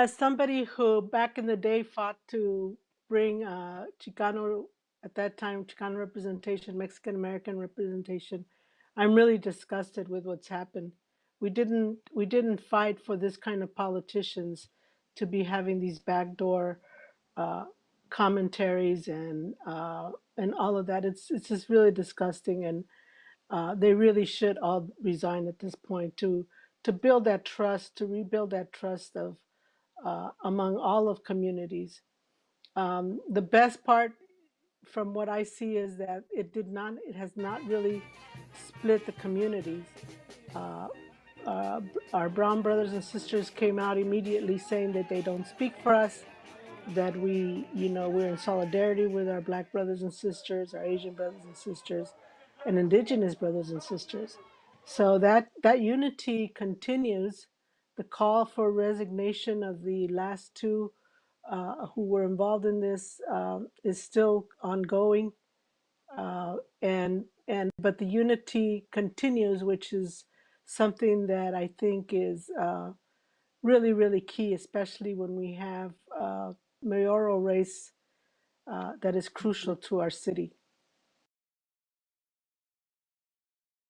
As somebody who back in the day fought to bring uh, Chicano, at that time, Chicano representation, Mexican American representation, I'm really disgusted with what's happened. We didn't we didn't fight for this kind of politicians to be having these backdoor uh, commentaries and uh, and all of that. It's it's just really disgusting, and uh, they really should all resign at this point to to build that trust, to rebuild that trust of uh, among all of communities. Um, the best part from what I see is that it did not, it has not really split the communities. Uh, uh, our brown brothers and sisters came out immediately saying that they don't speak for us, that we, you know, we're in solidarity with our black brothers and sisters, our Asian brothers and sisters, and indigenous brothers and sisters. So that that unity continues. The call for resignation of the last two uh, who were involved in this um, is still ongoing, uh, and and but the unity continues, which is something that I think is uh, really really key, especially when we have uh, mayoral race uh, that is crucial to our city.